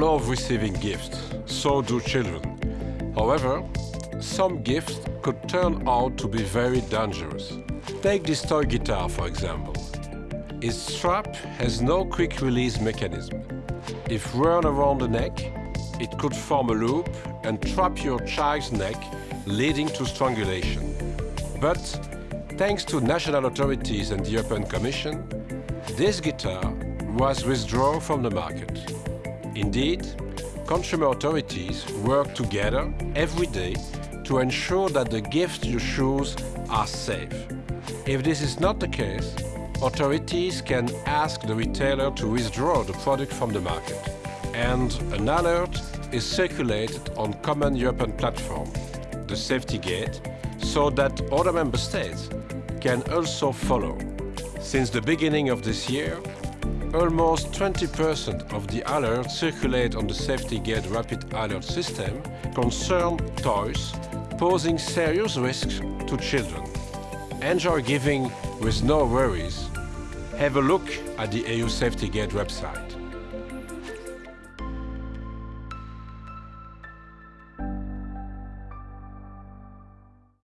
love receiving gifts, so do children. However, some gifts could turn out to be very dangerous. Take this toy guitar, for example. Its strap has no quick release mechanism. If worn around the neck, it could form a loop and trap your child's neck, leading to strangulation. But thanks to national authorities and the European Commission, this guitar was withdrawn from the market. Indeed, consumer authorities work together every day to ensure that the gifts you choose are safe. If this is not the case, authorities can ask the retailer to withdraw the product from the market. And an alert is circulated on common European platform, the Safety Gate, so that other member states can also follow. Since the beginning of this year, almost 20% of the alerts circulate on the Safety Gate Rapid Alert System concern toys posing serious risks to children. Enjoy giving with no worries. Have a look at the EU Safety Gate website.